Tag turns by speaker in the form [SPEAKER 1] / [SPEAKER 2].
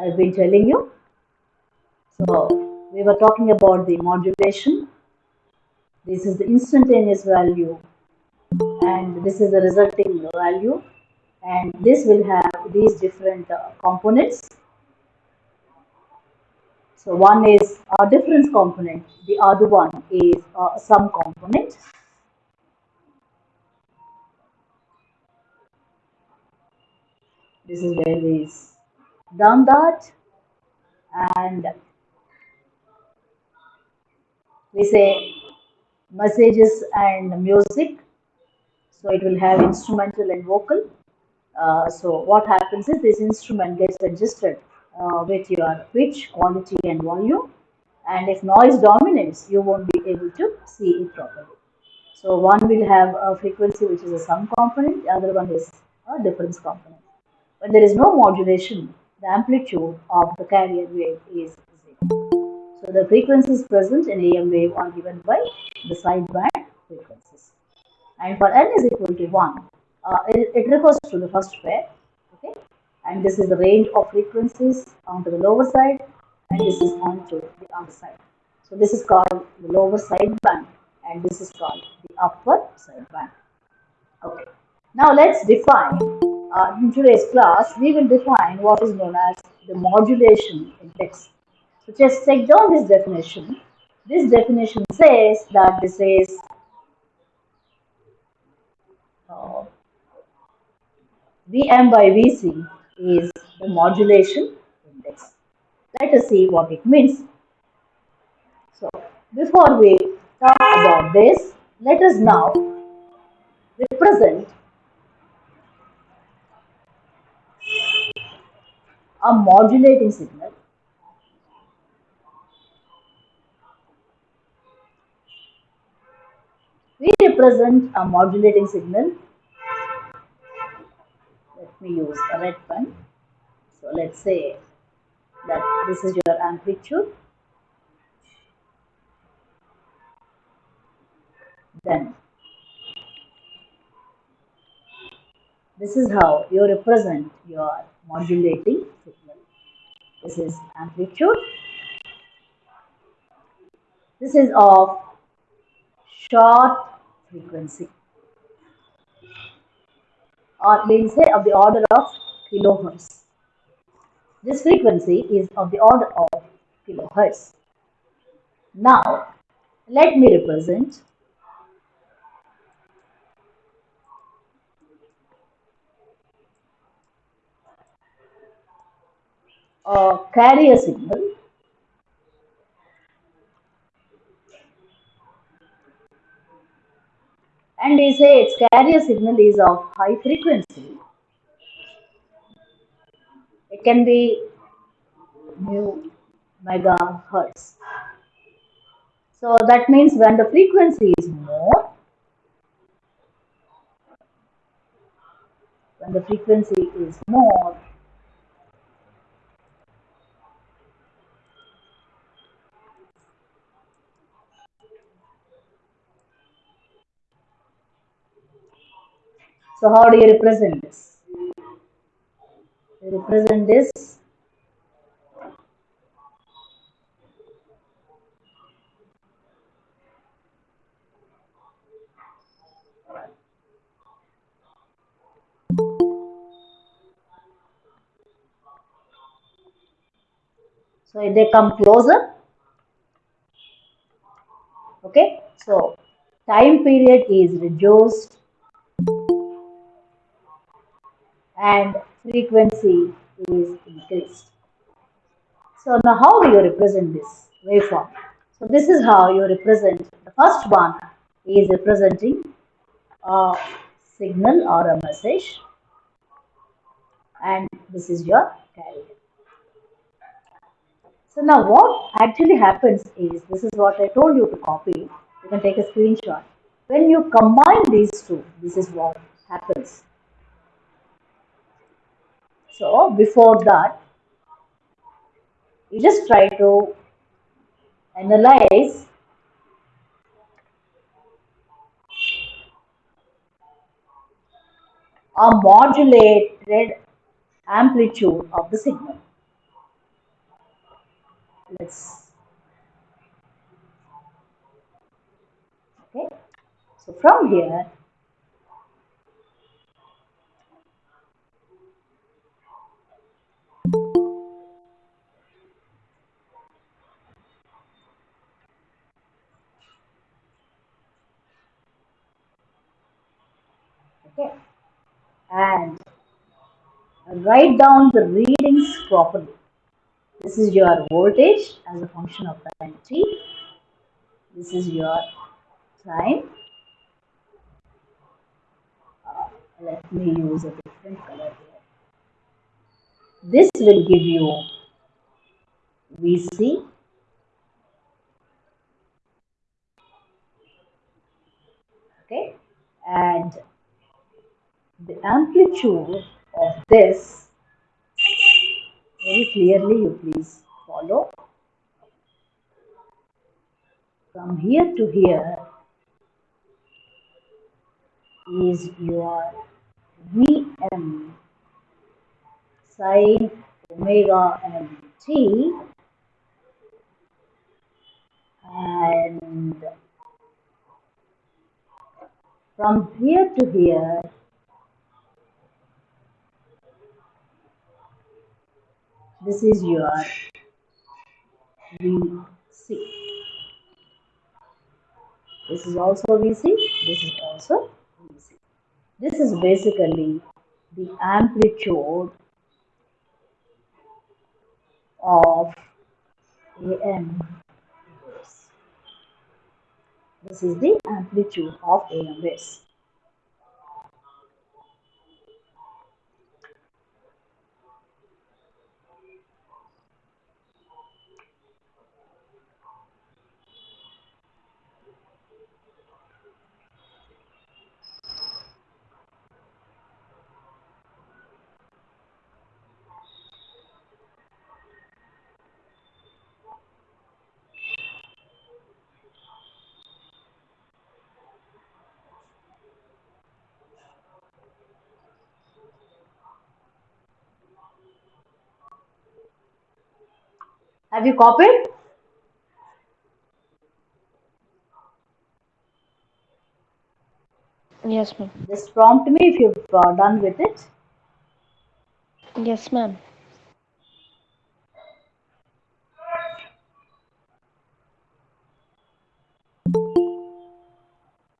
[SPEAKER 1] I've been telling you. So we were talking about the modulation. This is the instantaneous value and this is the resulting value and this will have these different uh, components. So one is a difference component, the other one is a sum component. This is where we done that. And we say messages and music. So it will have instrumental and vocal. Uh, so what happens is this instrument gets adjusted uh, with your pitch quality and volume. And if noise dominates you won't be able to see it properly. So one will have a frequency which is a sum component the other one is a difference component. When there is no modulation the amplitude of the carrier wave is zero so the frequencies present in AM wave are given by the sideband frequencies. And for n is equal to 1, uh, it, it, refers to the first pair. Okay, and this is the range of frequencies onto the lower side, and this is onto the upper side. So this is called the lower sideband, and this is called the upper sideband. Okay. Now let's define. Uh, in today's class, we will define what is known as the modulation index. So just take down this definition. This definition says that this is uh, Vm by Vc is the modulation index. Let us see what it means. So before we talk about this, let us now represent a modulating signal We represent a modulating signal. Let me use a red pen. So let's say that this is your amplitude. Then this is how you represent your modulating signal. This is amplitude. This is of short frequency or we'll say of the order of kilohertz. This frequency is of the order of kilohertz. Now, let me represent a carrier signal and they say its carrier signal is of high frequency. It can be mu megahertz. So that means when the frequency is more, when the frequency is more, So how do you represent this? You represent this? So if they come closer, okay, so time period is reduced and frequency is increased. So now how do you represent this waveform? So this is how you represent, the first one is representing a signal or a message and this is your carrier. So now what actually happens is, this is what I told you to copy, you can take a screenshot. When you combine these two, this is what happens. So before that, you just try to analyze a modulated amplitude of the signal. let's okay so from here okay and write down the readings properly. This is your voltage as a function of time t this is your time. Uh, let me use a different color here. This will give you vc okay. And the amplitude of this very clearly you please follow. From here to here is your Vm sine omega m t and from here to here this is your Vc this is also Vc this is also Vc this is basically the amplitude of AM waves. This is the amplitude of AM waves. Have you copied?
[SPEAKER 2] Yes, ma'am.
[SPEAKER 1] Just prompt me if you've uh, done with it.
[SPEAKER 2] Yes, ma'am.